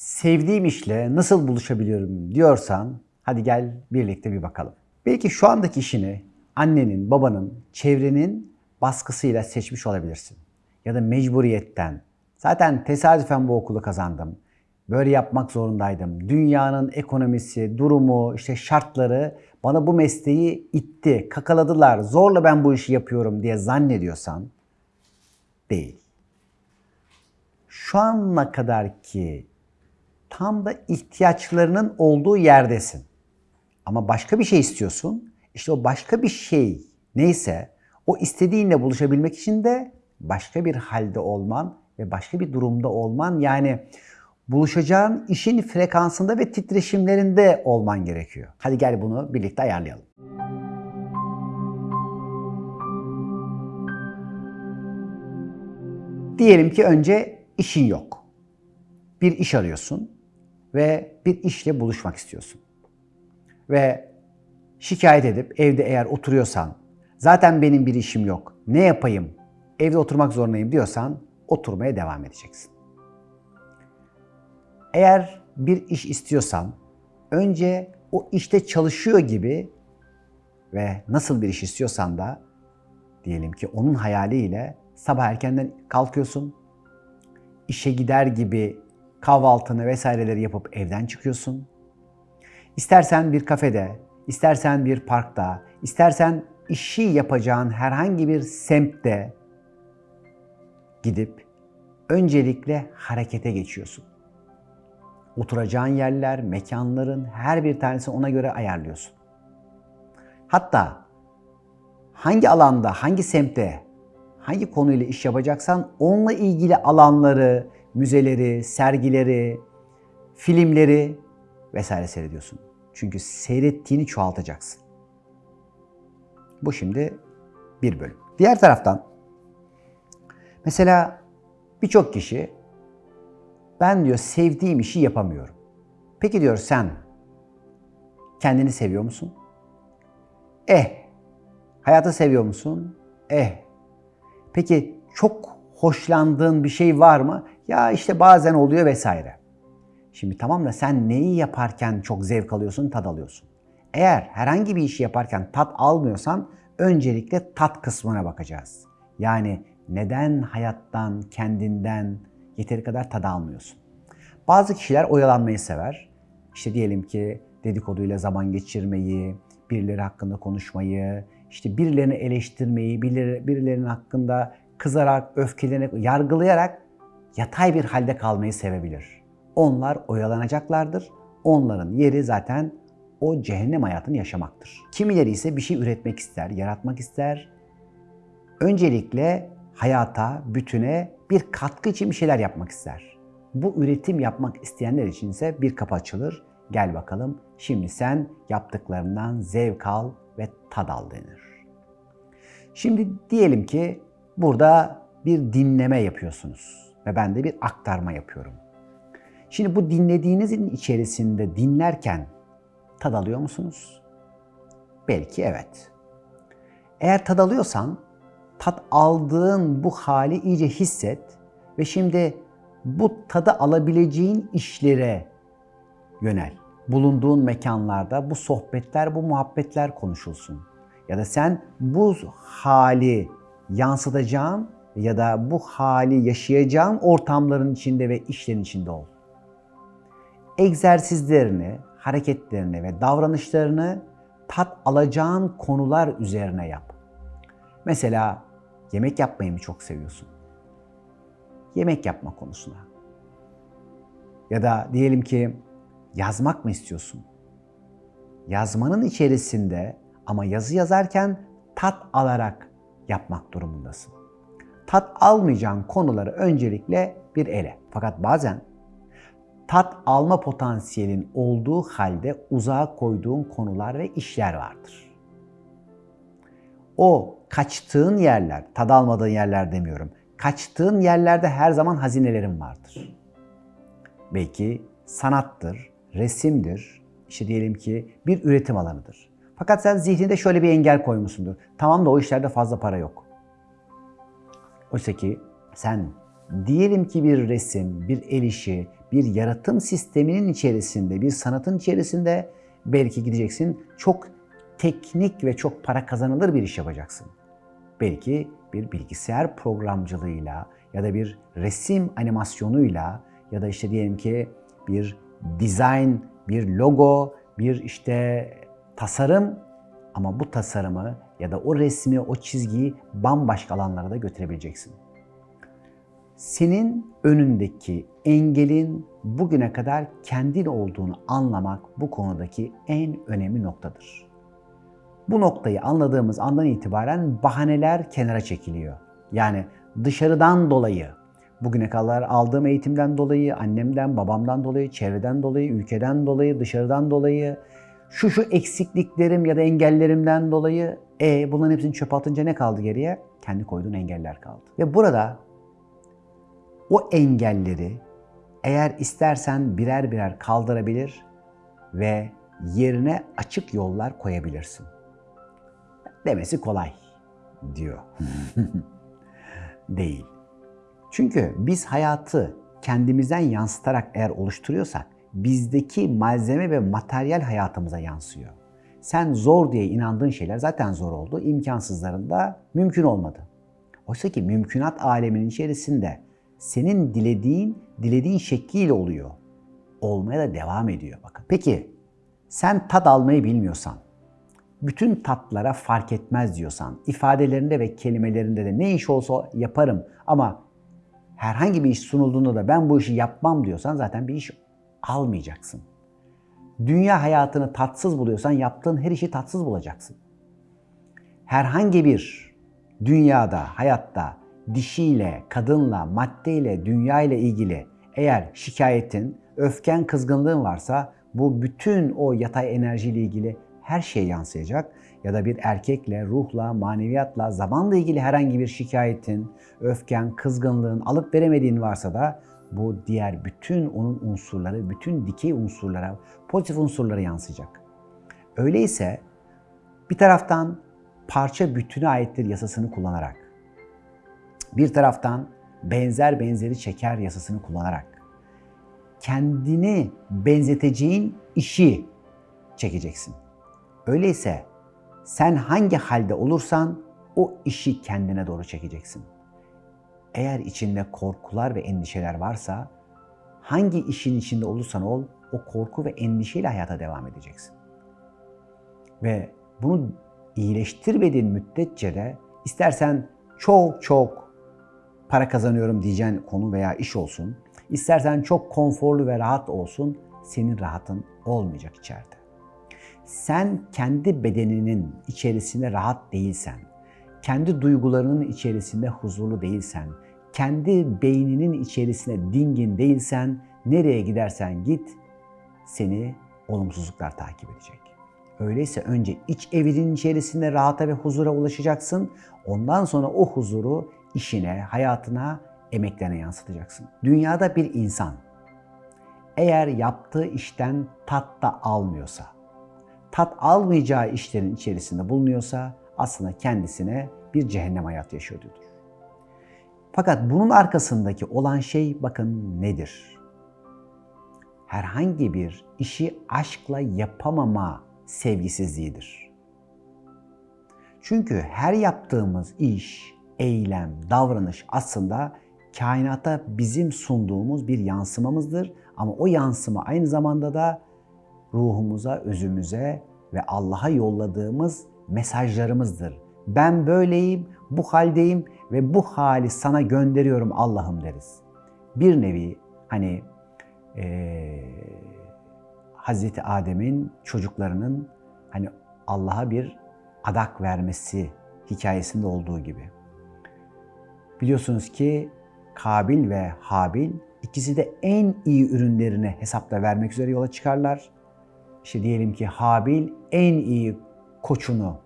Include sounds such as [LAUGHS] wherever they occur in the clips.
sevdiğim işle nasıl buluşabiliyorum diyorsan hadi gel birlikte bir bakalım. Belki şu andaki işini annenin, babanın, çevrenin baskısıyla seçmiş olabilirsin. Ya da mecburiyetten. Zaten tesadüfen bu okulu kazandım. Böyle yapmak zorundaydım. Dünyanın ekonomisi, durumu, işte şartları bana bu mesleği itti, kakaladılar. Zorla ben bu işi yapıyorum diye zannediyorsan değil. Şu ana kadar ki tam da ihtiyaçlarının olduğu yerdesin. Ama başka bir şey istiyorsun. İşte o başka bir şey neyse o istediğinle buluşabilmek için de başka bir halde olman ve başka bir durumda olman yani buluşacağın işin frekansında ve titreşimlerinde olman gerekiyor. Hadi gel bunu birlikte ayarlayalım. Diyelim ki önce işin yok. Bir iş arıyorsun ve bir işle buluşmak istiyorsun. Ve şikayet edip evde eğer oturuyorsan, zaten benim bir işim yok, ne yapayım, evde oturmak zorundayım diyorsan oturmaya devam edeceksin. Eğer bir iş istiyorsan önce o işte çalışıyor gibi ve nasıl bir iş istiyorsan da diyelim ki onun hayaliyle sabah erkenden kalkıyorsun. işe gider gibi kahvaltını vesaireleri yapıp evden çıkıyorsun. İstersen bir kafede, istersen bir parkta, istersen işi yapacağın herhangi bir semtte gidip öncelikle harekete geçiyorsun. Oturacağın yerler, mekanların her bir tanesini ona göre ayarlıyorsun. Hatta hangi alanda, hangi semtte, hangi konuyla iş yapacaksan onunla ilgili alanları, müzeleri, sergileri, filmleri vesaire seyrediyorsun. Çünkü seyrettiğini çoğaltacaksın. Bu şimdi bir bölüm. Diğer taraftan mesela birçok kişi ben diyor sevdiğim işi yapamıyorum. Peki diyor sen kendini seviyor musun? Eh. Hayatı seviyor musun? Eh. Peki çok hoşlandığın bir şey var mı? Ya işte bazen oluyor vesaire. Şimdi tamam da sen neyi yaparken çok zevk alıyorsun, tad alıyorsun. Eğer herhangi bir işi yaparken tat almıyorsan öncelikle tat kısmına bakacağız. Yani neden hayattan, kendinden yeteri kadar tad almıyorsun? Bazı kişiler oyalanmayı sever. İşte diyelim ki dedikoduyla zaman geçirmeyi, birileri hakkında konuşmayı, işte birilerini eleştirmeyi, birileri, birilerinin hakkında kızarak, öfkelenerek, yargılayarak yatay bir halde kalmayı sevebilir. Onlar oyalanacaklardır. Onların yeri zaten o cehennem hayatını yaşamaktır. Kimileri ise bir şey üretmek ister, yaratmak ister. Öncelikle hayata, bütüne bir katkı için bir şeyler yapmak ister. Bu üretim yapmak isteyenler için ise bir kapı açılır. Gel bakalım şimdi sen yaptıklarından zevk al ve tad al denir. Şimdi diyelim ki burada bir dinleme yapıyorsunuz ve ben de bir aktarma yapıyorum. Şimdi bu dinlediğinizin içerisinde dinlerken tad alıyor musunuz? Belki evet. Eğer tad alıyorsan tat aldığın bu hali iyice hisset ve şimdi bu tadı alabileceğin işlere yönel. Bulunduğun mekanlarda bu sohbetler, bu muhabbetler konuşulsun. Ya da sen bu hali yansıtacağın ya da bu hali yaşayacağın ortamların içinde ve işlerin içinde ol. Egzersizlerini, hareketlerini ve davranışlarını tat alacağın konular üzerine yap. Mesela yemek yapmayı mı çok seviyorsun? Yemek yapma konusuna. Ya da diyelim ki yazmak mı istiyorsun? Yazmanın içerisinde ama yazı yazarken tat alarak yapmak durumundasın. Tat almayacağın konuları öncelikle bir ele. Fakat bazen tat alma potansiyelin olduğu halde uzağa koyduğun konular ve işler vardır. O kaçtığın yerler, tad almadığın yerler demiyorum. Kaçtığın yerlerde her zaman hazinelerin vardır. Belki sanattır, resimdir, işte diyelim ki bir üretim alanıdır. Fakat sen zihninde şöyle bir engel koymuşsundur. Tamam da o işlerde fazla para yok. Oysa ki sen diyelim ki bir resim, bir el işi, bir yaratım sisteminin içerisinde, bir sanatın içerisinde belki gideceksin çok teknik ve çok para kazanılır bir iş yapacaksın. Belki bir bilgisayar programcılığıyla ya da bir resim animasyonuyla ya da işte diyelim ki bir design, bir logo, bir işte tasarım ama bu tasarımı ya da o resmi, o çizgiyi bambaşka alanlara da götürebileceksin. Senin önündeki engelin bugüne kadar kendin olduğunu anlamak bu konudaki en önemli noktadır. Bu noktayı anladığımız andan itibaren bahaneler kenara çekiliyor. Yani dışarıdan dolayı, bugüne kadar aldığım eğitimden dolayı, annemden, babamdan dolayı, çevreden dolayı, ülkeden dolayı, dışarıdan dolayı, şu şu eksikliklerim ya da engellerimden dolayı e bunların hepsini çöpe atınca ne kaldı geriye? Kendi koyduğun engeller kaldı. Ve burada o engelleri eğer istersen birer birer kaldırabilir ve yerine açık yollar koyabilirsin. Demesi kolay diyor. [LAUGHS] Değil. Çünkü biz hayatı kendimizden yansıtarak eğer oluşturuyorsak bizdeki malzeme ve materyal hayatımıza yansıyor. Sen zor diye inandığın şeyler zaten zor oldu. imkansızlarında mümkün olmadı. Oysa ki mümkünat aleminin içerisinde senin dilediğin, dilediğin şekliyle oluyor. Olmaya da devam ediyor bakın. Peki sen tat almayı bilmiyorsan, bütün tatlara fark etmez diyorsan, ifadelerinde ve kelimelerinde de ne iş olsa yaparım ama herhangi bir iş sunulduğunda da ben bu işi yapmam diyorsan zaten bir iş almayacaksın. Dünya hayatını tatsız buluyorsan yaptığın her işi tatsız bulacaksın. Herhangi bir dünyada, hayatta dişiyle, kadınla, maddeyle, dünya ile ilgili eğer şikayetin, öfken, kızgınlığın varsa bu bütün o yatay enerjiyle ilgili her şeye yansıyacak. Ya da bir erkekle, ruhla, maneviyatla, zamanla ilgili herhangi bir şikayetin, öfken, kızgınlığın, alıp veremediğin varsa da bu diğer bütün onun unsurları, bütün dikey unsurlara, pozitif unsurlara yansıyacak. Öyleyse bir taraftan parça bütünü aittir yasasını kullanarak, bir taraftan benzer benzeri çeker yasasını kullanarak, kendini benzeteceğin işi çekeceksin. Öyleyse sen hangi halde olursan o işi kendine doğru çekeceksin. Eğer içinde korkular ve endişeler varsa hangi işin içinde olursan ol o korku ve endişeyle hayata devam edeceksin. Ve bunu iyileştirmediğin müddetçe de istersen çok çok para kazanıyorum diyeceğin konu veya iş olsun, istersen çok konforlu ve rahat olsun, senin rahatın olmayacak içeride. Sen kendi bedeninin içerisinde rahat değilsen, kendi duygularının içerisinde huzurlu değilsen, kendi beyninin içerisinde dingin değilsen, nereye gidersen git, seni olumsuzluklar takip edecek. Öyleyse önce iç evinin içerisinde rahata ve huzura ulaşacaksın. Ondan sonra o huzuru işine, hayatına, emeklerine yansıtacaksın. Dünyada bir insan eğer yaptığı işten tat da almıyorsa, tat almayacağı işlerin içerisinde bulunuyorsa aslında kendisine bir cehennem hayatı yaşıyordur. Fakat bunun arkasındaki olan şey bakın nedir? Herhangi bir işi aşkla yapamama sevgisizliğidir. Çünkü her yaptığımız iş, eylem, davranış aslında kainata bizim sunduğumuz bir yansımamızdır. Ama o yansıma aynı zamanda da ruhumuza, özümüze ve Allah'a yolladığımız mesajlarımızdır. Ben böyleyim, bu haldeyim ve bu hali sana gönderiyorum Allah'ım deriz. Bir nevi hani ee, Hazreti Adem'in çocuklarının hani Allah'a bir adak vermesi hikayesinde olduğu gibi. Biliyorsunuz ki Kabil ve Habil ikisi de en iyi ürünlerini hesapta vermek üzere yola çıkarlar. İşte diyelim ki Habil en iyi koçunu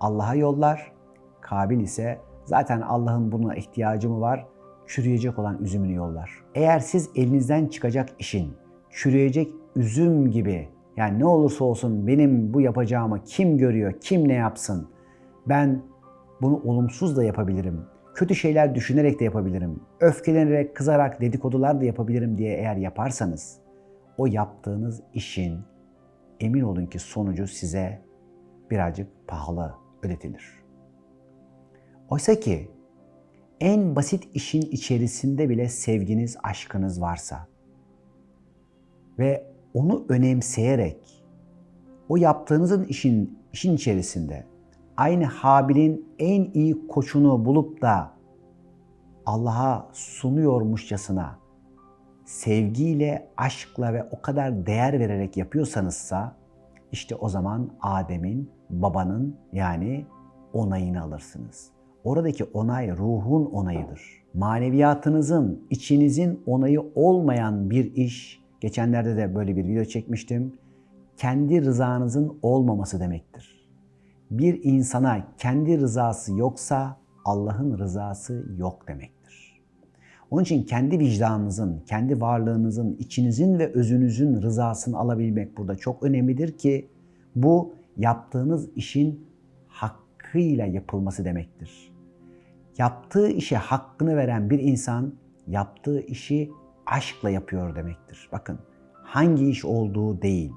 Allah'a yollar. Kabil ise zaten Allah'ın buna ihtiyacı mı var? Çürüyecek olan üzümünü yollar. Eğer siz elinizden çıkacak işin çürüyecek üzüm gibi yani ne olursa olsun benim bu yapacağımı kim görüyor, kim ne yapsın? Ben bunu olumsuz da yapabilirim. kötü şeyler düşünerek de yapabilirim, öfkelenerek, kızarak dedikodular da yapabilirim diye eğer yaparsanız o yaptığınız işin emin olun ki sonucu size birazcık pahalı ödetilir. Oysa ki en basit işin içerisinde bile sevginiz, aşkınız varsa ve onu önemseyerek o yaptığınızın işin işin içerisinde aynı Habil'in en iyi koçunu bulup da Allah'a sunuyormuşçasına sevgiyle, aşkla ve o kadar değer vererek yapıyorsanızsa işte o zaman Adem'in, babanın yani onayını alırsınız. Oradaki onay ruhun onayıdır. Maneviyatınızın, içinizin onayı olmayan bir iş, geçenlerde de böyle bir video çekmiştim, kendi rızanızın olmaması demektir. Bir insana kendi rızası yoksa Allah'ın rızası yok demektir. Onun için kendi vicdanınızın, kendi varlığınızın, içinizin ve özünüzün rızasını alabilmek burada çok önemlidir ki bu yaptığınız işin hakkıyla yapılması demektir. Yaptığı işe hakkını veren bir insan yaptığı işi aşkla yapıyor demektir. Bakın hangi iş olduğu değil.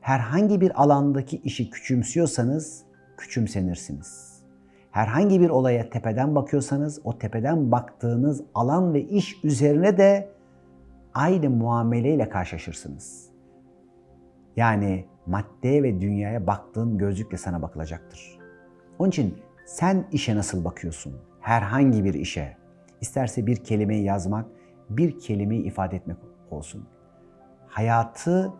Herhangi bir alandaki işi küçümsüyorsanız küçümsenirsiniz. Herhangi bir olaya tepeden bakıyorsanız o tepeden baktığınız alan ve iş üzerine de aynı muameleyle karşılaşırsınız. Yani maddeye ve dünyaya baktığın gözlükle sana bakılacaktır. Onun için sen işe nasıl bakıyorsun? Herhangi bir işe. İsterse bir kelimeyi yazmak, bir kelimeyi ifade etmek olsun. Hayatı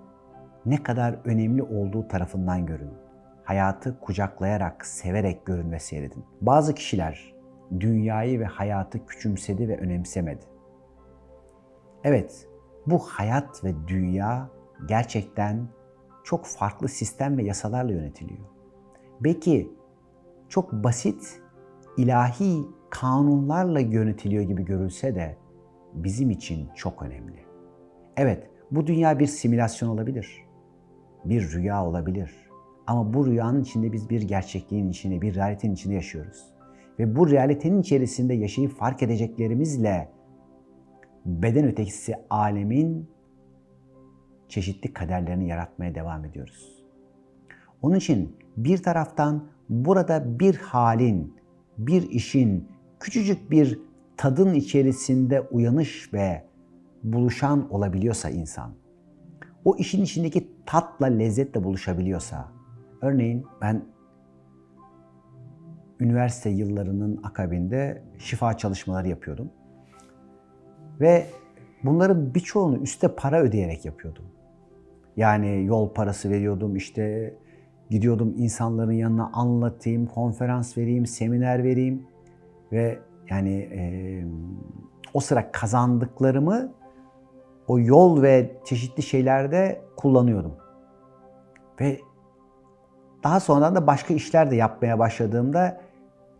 ne kadar önemli olduğu tarafından görün. Hayatı kucaklayarak, severek görün ve seyredin. Bazı kişiler dünyayı ve hayatı küçümsedi ve önemsemedi. Evet, bu hayat ve dünya gerçekten çok farklı sistem ve yasalarla yönetiliyor. Belki çok basit ilahi kanunlarla yönetiliyor gibi görülse de bizim için çok önemli. Evet, bu dünya bir simülasyon olabilir. Bir rüya olabilir. Ama bu rüyanın içinde biz bir gerçekliğin içinde, bir realitenin içinde yaşıyoruz. Ve bu realitenin içerisinde yaşayıp fark edeceklerimizle beden ötekisi alemin çeşitli kaderlerini yaratmaya devam ediyoruz. Onun için bir taraftan burada bir halin, bir işin, küçücük bir tadın içerisinde uyanış ve buluşan olabiliyorsa insan, o işin içindeki tatla, lezzetle buluşabiliyorsa, örneğin ben üniversite yıllarının akabinde şifa çalışmaları yapıyordum. Ve bunların birçoğunu üste para ödeyerek yapıyordum. Yani yol parası veriyordum, işte gidiyordum insanların yanına anlatayım, konferans vereyim, seminer vereyim ve yani e, o sıra kazandıklarımı o yol ve çeşitli şeylerde kullanıyordum. Ve daha sonradan da başka işler de yapmaya başladığımda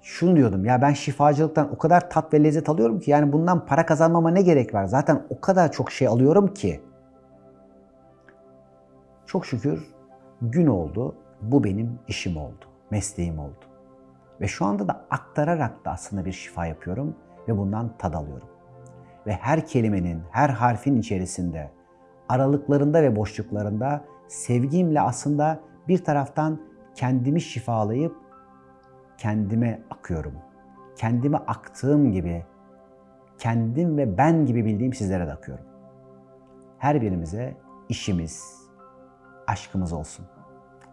şunu diyordum ya ben şifacılıktan o kadar tat ve lezzet alıyorum ki yani bundan para kazanmama ne gerek var? Zaten o kadar çok şey alıyorum ki. Çok şükür gün oldu. Bu benim işim oldu. Mesleğim oldu. Ve şu anda da aktararak da aslında bir şifa yapıyorum ve bundan tad alıyorum. Ve her kelimenin, her harfin içerisinde, aralıklarında ve boşluklarında sevgimle aslında bir taraftan kendimi şifalayıp kendime akıyorum. Kendime aktığım gibi kendim ve ben gibi bildiğim sizlere de akıyorum. Her birimize işimiz, aşkımız olsun.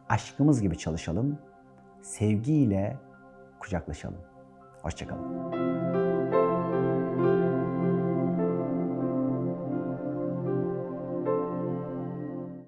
Aşkımız gibi çalışalım, sevgiyle kucaklaşalım. Hoşçakalın.